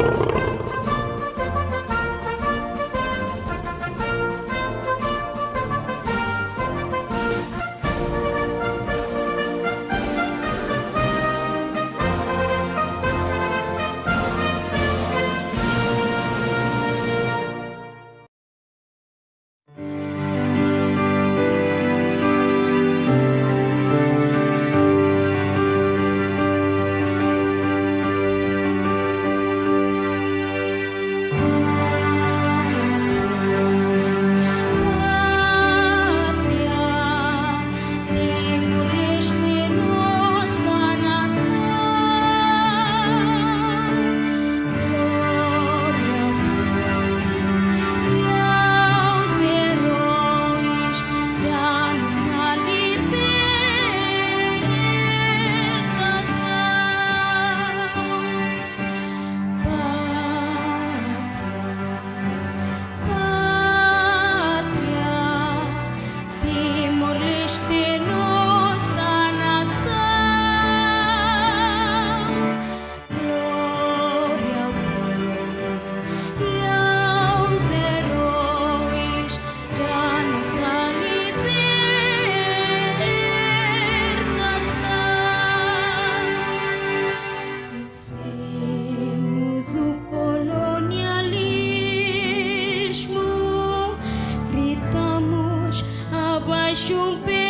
Oh. Na luta contra